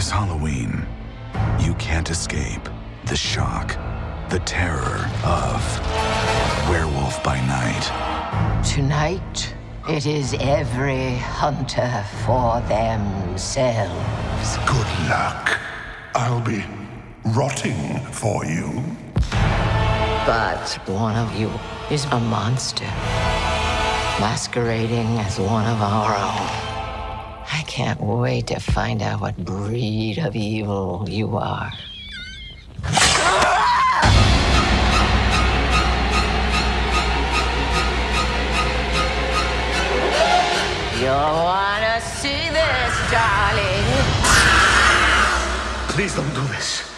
This Halloween, you can't escape the shock, the terror of Werewolf by Night. Tonight, it is every hunter for themselves. Good luck. I'll be rotting for you. But one of you is a monster, masquerading as one of our own. I can't wait to find out what breed of evil you are. You'll wanna see this, darling. Please don't do this.